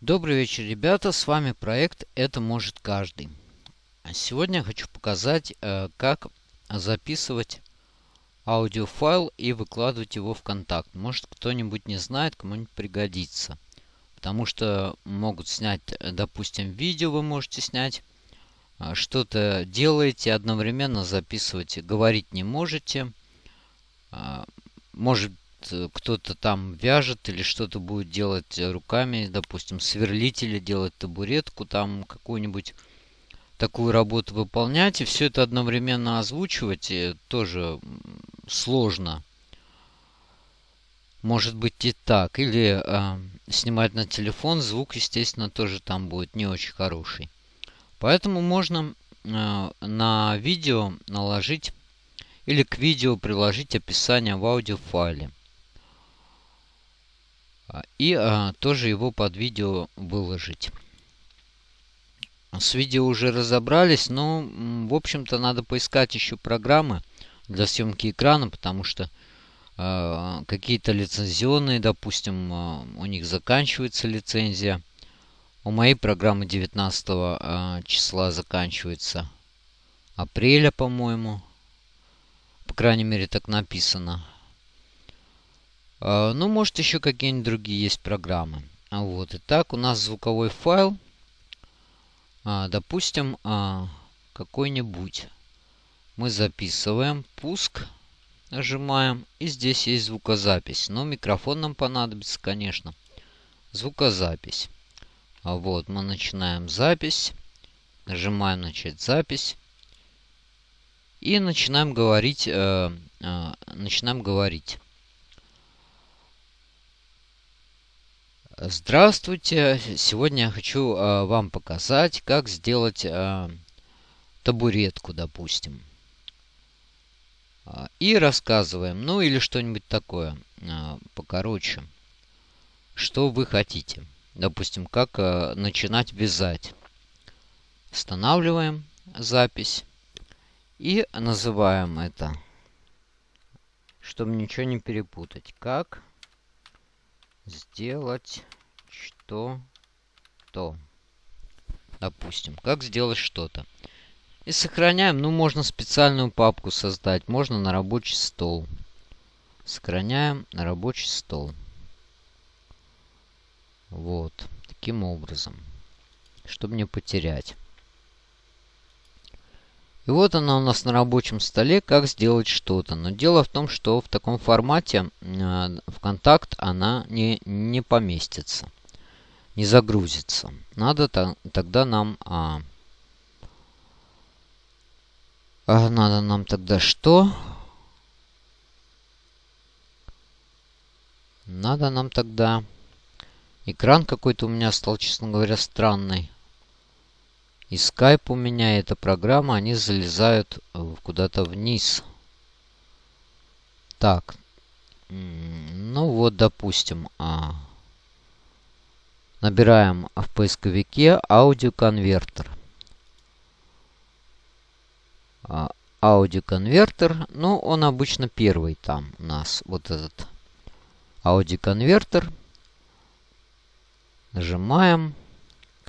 Добрый вечер, ребята. С вами проект «Это может каждый». Сегодня я хочу показать, э, как записывать аудиофайл и выкладывать его в контакт. Может, кто-нибудь не знает, кому-нибудь пригодится. Потому что могут снять, допустим, видео вы можете снять. А, что-то делаете, одновременно записывать, говорить не можете. А, может Э, кто-то там вяжет или что-то будет делать руками, допустим, сверлить или делать табуретку, там какую-нибудь такую работу выполнять, и все это одновременно озвучивать э, тоже сложно. Может быть и так. Или э, снимать на телефон, звук, естественно, тоже там будет не очень хороший. Поэтому можно э, на видео наложить или к видео приложить описание в аудиофайле. А, и а, тоже его под видео выложить. С видео уже разобрались, но, в общем-то, надо поискать еще программы для съемки экрана, потому что э, какие-то лицензионные, допустим, э, у них заканчивается лицензия. У моей программы 19 э, числа заканчивается апреля, по-моему. По крайней мере, так написано. А, ну, может, еще какие-нибудь другие есть программы. А вот, итак, у нас звуковой файл. А, допустим, какой-нибудь. Мы записываем, пуск нажимаем. И здесь есть звукозапись. Но микрофон нам понадобится, конечно. Звукозапись. Вот, мы начинаем запись. Нажимаем начать запись. И начинаем говорить. Э, э, начинаем говорить. Здравствуйте! Сегодня я хочу э, вам показать, как сделать э, табуретку, допустим. И рассказываем, ну или что-нибудь такое э, покороче. Что вы хотите. Допустим, как э, начинать вязать. Останавливаем запись. И называем это, чтобы ничего не перепутать. Как сделать что-то. Допустим, как сделать что-то. И сохраняем, ну, можно специальную папку создать, можно на рабочий стол. Сохраняем на рабочий стол. Вот, таким образом, чтобы не потерять. И вот она у нас на рабочем столе, как сделать что-то. Но дело в том, что в таком формате э, в контакт она не, не поместится. Не загрузится. Надо то, тогда нам... А, а, надо нам тогда что? Надо нам тогда... Экран какой-то у меня стал, честно говоря, странный. И Skype у меня, эта программа, они залезают э, куда-то вниз. Так. Ну вот, допустим, а, набираем в поисковике аудиоконвертер. А, аудиоконвертер, ну, он обычно первый там у нас, вот этот аудиоконвертер. Нажимаем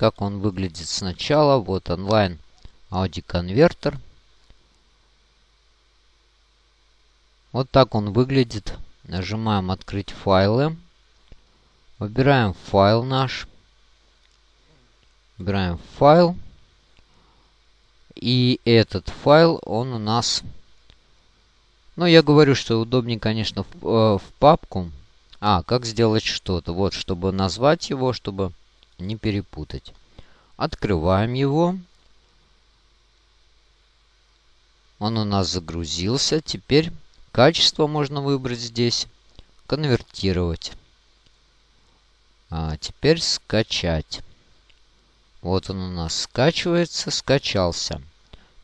как он выглядит сначала. Вот онлайн аудиоконвертер. Вот так он выглядит. Нажимаем «Открыть файлы». Выбираем файл наш. Выбираем файл. И этот файл, он у нас... Ну, я говорю, что удобнее, конечно, в, э, в папку. А, как сделать что-то. Вот, чтобы назвать его, чтобы не перепутать. Открываем его. Он у нас загрузился. Теперь качество можно выбрать здесь. Конвертировать. А теперь скачать. Вот он у нас скачивается, скачался.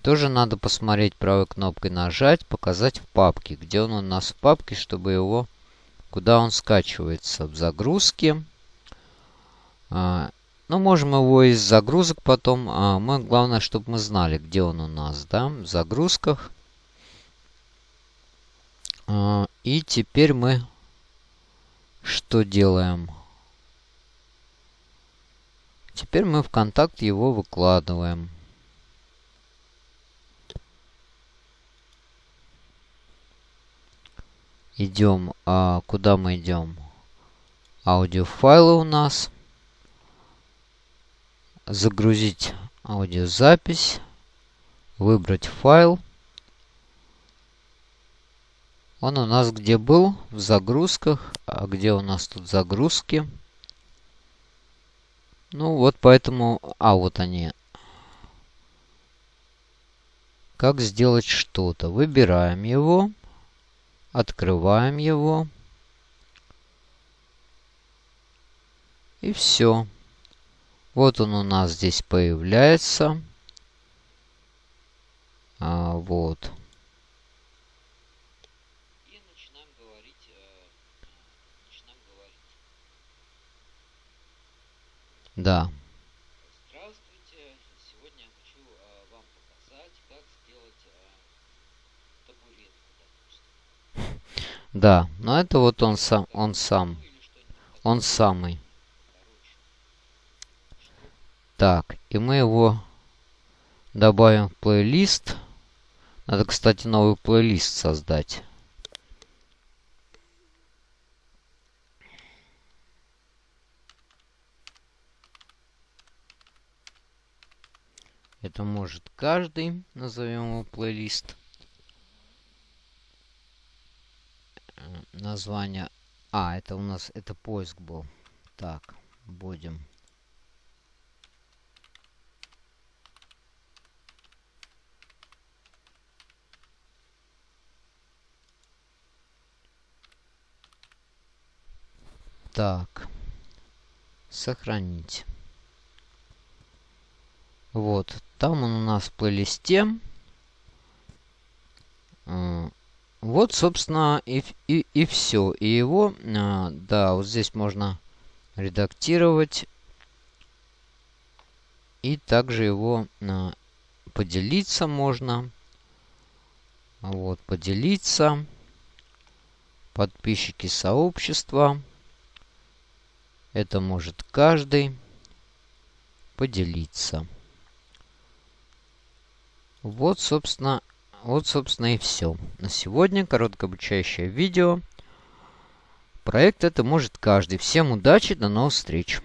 Тоже надо посмотреть правой кнопкой нажать, показать в папке. Где он у нас в папке, чтобы его... Куда он скачивается? В загрузке. А, ну, можем его из загрузок потом. А, мы, главное, чтобы мы знали, где он у нас, да, в загрузках. А, и теперь мы что делаем? Теперь мы в контакт его выкладываем. Идем, а куда мы идем? Аудиофайлы у нас. Загрузить аудиозапись. Выбрать файл. Он у нас где был? В загрузках. А где у нас тут загрузки? Ну вот поэтому... А, вот они. Как сделать что-то. Выбираем его. Открываем его. И все. Вот он у нас здесь появляется. А, вот. Да. Здравствуйте. Сегодня я хочу э, вам показать, как сделать э, табуретку, допустим. Да, но это вот он сам, он сам. Он самый. Так, и мы его добавим в плейлист. Надо, кстати, новый плейлист создать. Это может каждый. Назовем его плейлист. Э, название... А, это у нас... Это поиск был. Так, будем... Так. Сохранить. Вот. Там он у нас в плейлисте. А, вот, собственно, и, и, и все. И его, а, да, вот здесь можно редактировать. И также его а, поделиться можно. Вот, поделиться. Подписчики сообщества. Это может каждый поделиться. Вот, собственно, вот, собственно, и все. На сегодня короткое обучающее видео. Проект это может каждый. Всем удачи, до новых встреч.